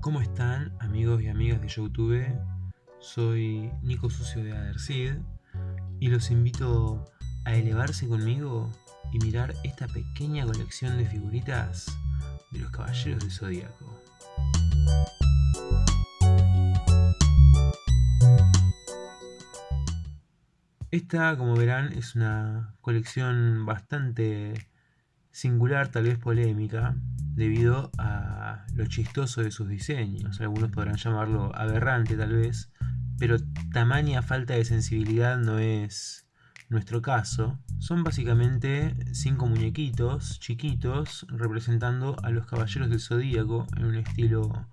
¿Cómo están amigos y amigas de Youtube? Soy Nico Sucio de Adersid y los invito a elevarse conmigo y mirar esta pequeña colección de figuritas de los Caballeros del Zodíaco. Esta, como verán, es una colección bastante singular, tal vez polémica, debido a lo chistoso de sus diseños. Algunos podrán llamarlo aberrante tal vez, pero tamaña falta de sensibilidad no es nuestro caso. Son básicamente cinco muñequitos chiquitos representando a los caballeros del zodíaco en un estilo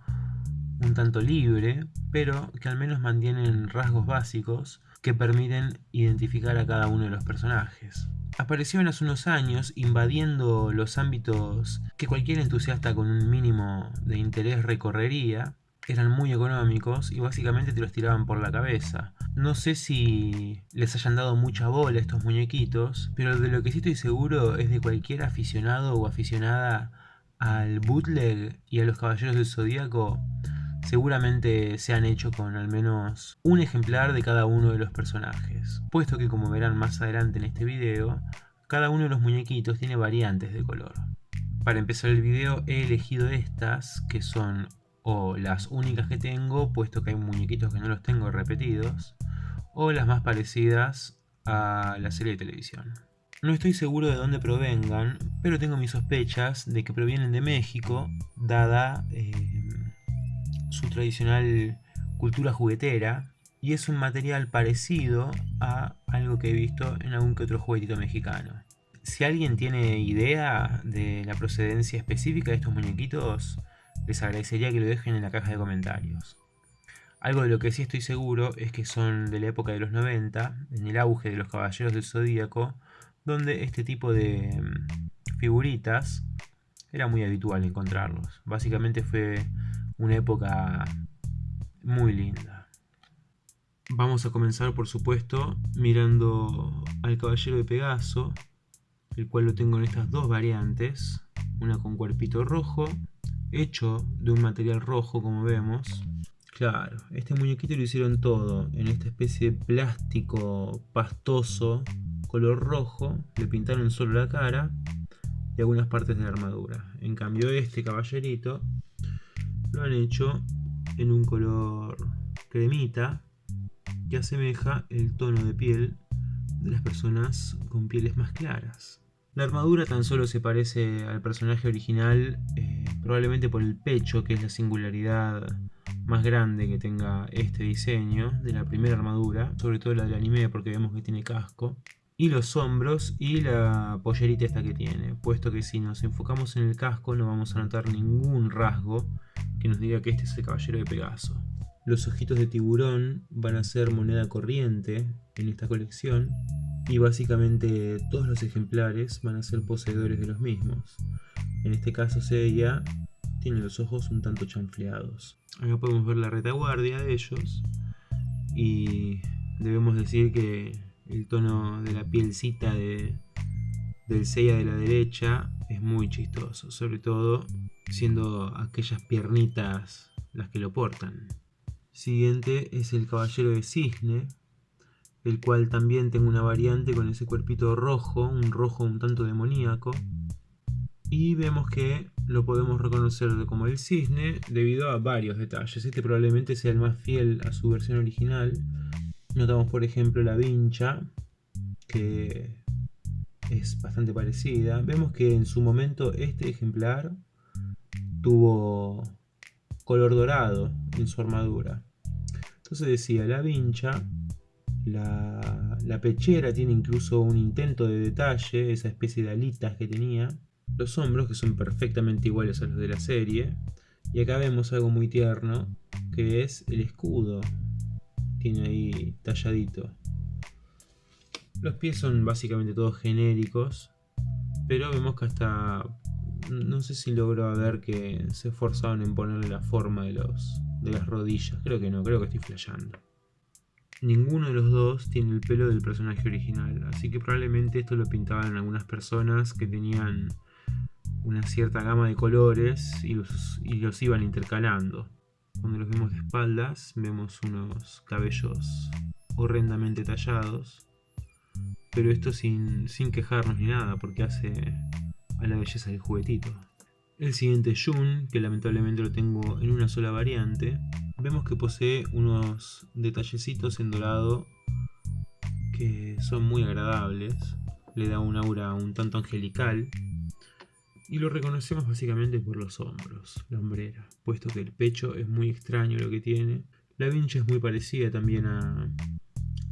un tanto libre, pero que al menos mantienen rasgos básicos que permiten identificar a cada uno de los personajes aparecieron hace unos años invadiendo los ámbitos que cualquier entusiasta con un mínimo de interés recorrería. Eran muy económicos y básicamente te los tiraban por la cabeza. No sé si les hayan dado mucha bola estos muñequitos, pero de lo que sí estoy seguro es de cualquier aficionado o aficionada al bootleg y a los caballeros del zodíaco seguramente se han hecho con al menos un ejemplar de cada uno de los personajes, puesto que como verán más adelante en este video, cada uno de los muñequitos tiene variantes de color. Para empezar el video he elegido estas, que son o las únicas que tengo, puesto que hay muñequitos que no los tengo repetidos, o las más parecidas a la serie de televisión. No estoy seguro de dónde provengan, pero tengo mis sospechas de que provienen de México, dada eh, su tradicional cultura juguetera y es un material parecido a algo que he visto en algún que otro juguetito mexicano. Si alguien tiene idea de la procedencia específica de estos muñequitos, les agradecería que lo dejen en la caja de comentarios. Algo de lo que sí estoy seguro es que son de la época de los 90, en el auge de los Caballeros del Zodíaco, donde este tipo de mm, figuritas era muy habitual encontrarlos. Básicamente fue una época muy linda. Vamos a comenzar por supuesto mirando al caballero de Pegaso, el cual lo tengo en estas dos variantes, una con cuerpito rojo, hecho de un material rojo como vemos. Claro, este muñequito lo hicieron todo en esta especie de plástico pastoso, color rojo, le pintaron solo la cara y algunas partes de la armadura. En cambio este caballerito lo han hecho en un color cremita que asemeja el tono de piel de las personas con pieles más claras. La armadura tan solo se parece al personaje original eh, probablemente por el pecho, que es la singularidad más grande que tenga este diseño de la primera armadura, sobre todo la del anime porque vemos que tiene casco, y los hombros y la pollerita esta que tiene, puesto que si nos enfocamos en el casco no vamos a notar ningún rasgo nos diga que este es el caballero de Pegaso. Los ojitos de tiburón van a ser moneda corriente en esta colección y básicamente todos los ejemplares van a ser poseedores de los mismos. En este caso Seiya tiene los ojos un tanto chanfleados. Acá podemos ver la retaguardia de ellos y debemos decir que el tono de la pielcita de, del Seiya de la derecha es muy chistoso, sobre todo siendo aquellas piernitas las que lo portan. Siguiente es el caballero de cisne, el cual también tengo una variante con ese cuerpito rojo, un rojo un tanto demoníaco. Y vemos que lo podemos reconocer como el cisne debido a varios detalles. Este probablemente sea el más fiel a su versión original. Notamos por ejemplo la vincha, que es bastante parecida. Vemos que en su momento este ejemplar tuvo color dorado en su armadura. Entonces decía, la vincha, la, la, pechera tiene incluso un intento de detalle, esa especie de alitas que tenía. Los hombros que son perfectamente iguales a los de la serie. Y acá vemos algo muy tierno, que es el escudo. Tiene ahí talladito. Los pies son básicamente todos genéricos, pero vemos que hasta no sé si logro ver que se esforzaron en ponerle la forma de, los, de las rodillas. Creo que no, creo que estoy flasheando. Ninguno de los dos tiene el pelo del personaje original, así que probablemente esto lo pintaban algunas personas que tenían una cierta gama de colores y los, y los iban intercalando. Cuando los vemos de espaldas vemos unos cabellos horrendamente tallados, pero esto sin, sin quejarnos ni nada porque hace a la belleza del juguetito. El siguiente Jun, que lamentablemente lo tengo en una sola variante, vemos que posee unos detallecitos en dorado que son muy agradables, le da un aura un tanto angelical y lo reconocemos básicamente por los hombros, la hombrera, puesto que el pecho es muy extraño lo que tiene. La vincha es muy parecida también a,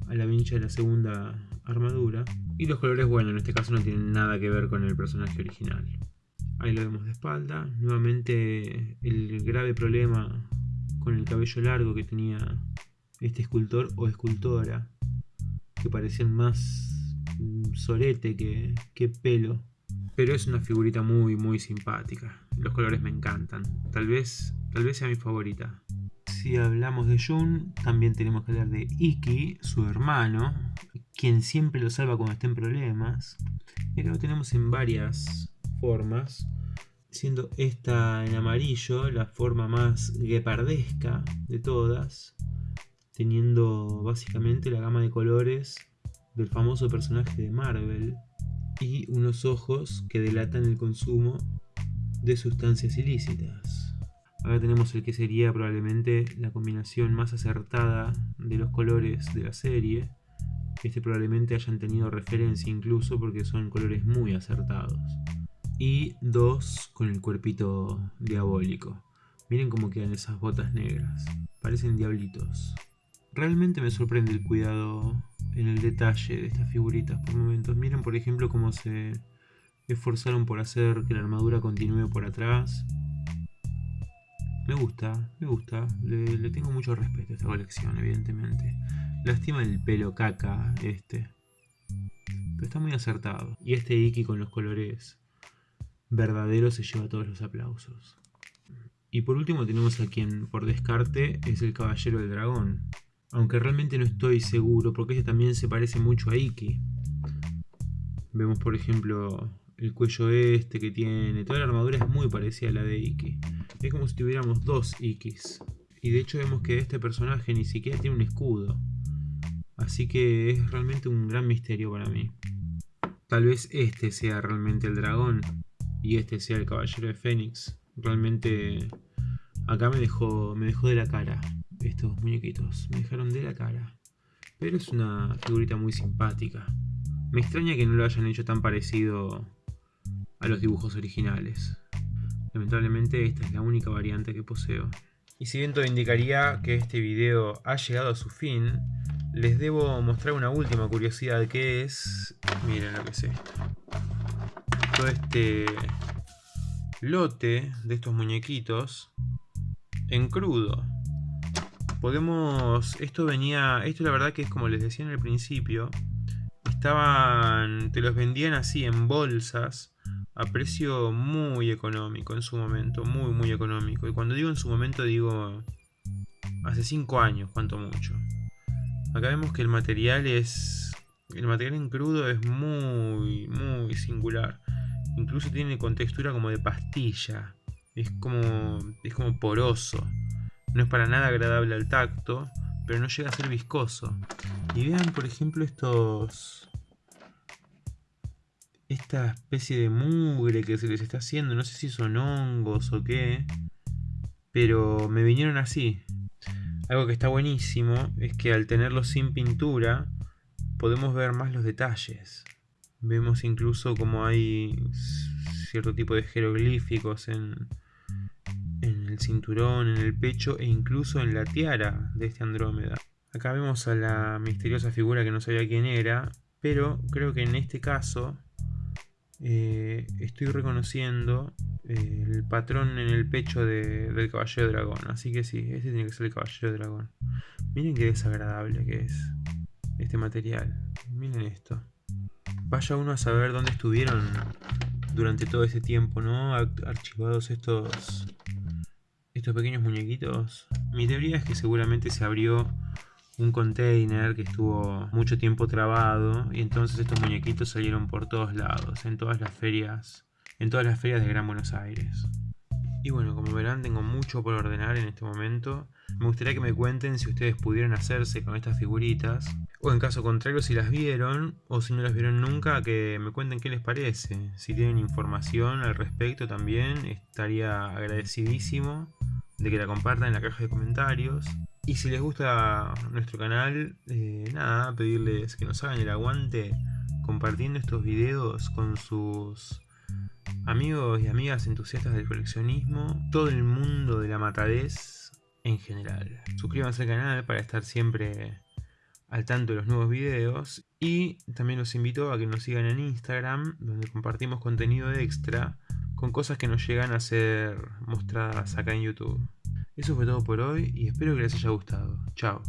a la vincha de la segunda armadura y los colores, bueno, en este caso no tienen nada que ver con el personaje original. Ahí lo vemos de espalda. Nuevamente el grave problema con el cabello largo que tenía este escultor o escultora. Que parecían más sorete que, que pelo. Pero es una figurita muy muy simpática. Los colores me encantan. Tal vez, tal vez sea mi favorita. Si hablamos de Jun, también tenemos que hablar de Iki, su hermano, quien siempre lo salva cuando está en problemas. Y lo tenemos en varias formas, siendo esta en amarillo la forma más guepardesca de todas, teniendo básicamente la gama de colores del famoso personaje de Marvel y unos ojos que delatan el consumo de sustancias ilícitas. Acá tenemos el que sería probablemente la combinación más acertada de los colores de la serie. Este probablemente hayan tenido referencia incluso porque son colores muy acertados y dos con el cuerpito diabólico. Miren cómo quedan esas botas negras. Parecen diablitos. Realmente me sorprende el cuidado en el detalle de estas figuritas por momentos. Miren por ejemplo cómo se esforzaron por hacer que la armadura continúe por atrás. Me gusta, me gusta. Le, tengo mucho respeto a esta colección, evidentemente. Lástima el pelo caca este. Pero está muy acertado. Y este Iki con los colores verdadero se lleva todos los aplausos. Y por último tenemos a quien por descarte es el Caballero del Dragón. Aunque realmente no estoy seguro porque este también se parece mucho a Iki. Vemos por ejemplo el cuello este que tiene. Toda la armadura es muy parecida a la de Iki. Es como si tuviéramos dos Ikis. Y de hecho vemos que este personaje ni siquiera tiene un escudo. Así que es realmente un gran misterio para mí. Tal vez este sea realmente el dragón y este sea el Caballero de Fénix. Realmente acá me dejó, me dejó de la cara estos muñequitos. Me dejaron de la cara. Pero es una figurita muy simpática. Me extraña que no lo hayan hecho tan parecido a los dibujos originales. Lamentablemente esta es la única variante que poseo. Y si bien todo indicaría que este video ha llegado a su fin, les debo mostrar una última curiosidad que es... Miren lo que es esto todo este lote de estos muñequitos en crudo. Podemos, esto venía, esto la verdad que es como les decía en el principio, estaban, te los vendían así en bolsas a precio muy económico en su momento, muy muy económico. Y cuando digo en su momento digo hace 5 años, cuanto mucho. Acá vemos que el material es, el material en crudo es muy muy singular. Incluso tiene contextura como de pastilla. Es como, es como poroso. No es para nada agradable al tacto, pero no llega a ser viscoso. Y vean, por ejemplo, estos... Esta especie de mugre que se les está haciendo. No sé si son hongos o qué. Pero me vinieron así. Algo que está buenísimo es que al tenerlo sin pintura podemos ver más los detalles. Vemos incluso como hay cierto tipo de jeroglíficos en, en el cinturón, en el pecho e incluso en la tiara de este Andrómeda. Acá vemos a la misteriosa figura que no sabía quién era, pero creo que en este caso eh, estoy reconociendo eh, el patrón en el pecho del caballero de dragón. Así que sí, este tiene que ser el caballero de dragón. Miren qué desagradable que es este material. Miren esto. Vaya uno a saber dónde estuvieron durante todo ese tiempo, ¿no? Archivados estos, estos pequeños muñequitos. Mi teoría es que seguramente se abrió un container que estuvo mucho tiempo trabado y entonces estos muñequitos salieron por todos lados, en todas las ferias en todas las ferias de Gran Buenos Aires. Y bueno, como verán, tengo mucho por ordenar en este momento. Me gustaría que me cuenten si ustedes pudieron hacerse con estas figuritas. O en caso contrario, si las vieron o si no las vieron nunca, que me cuenten qué les parece. Si tienen información al respecto también, estaría agradecidísimo de que la compartan en la caja de comentarios. Y si les gusta nuestro canal, eh, nada, pedirles que nos hagan el aguante compartiendo estos videos con sus amigos y amigas entusiastas del coleccionismo, todo el mundo de la matadez en general. Suscríbanse al canal para estar siempre al tanto de los nuevos videos y también los invito a que nos sigan en Instagram donde compartimos contenido extra con cosas que nos llegan a ser mostradas acá en YouTube. Eso fue todo por hoy y espero que les haya gustado. Chao.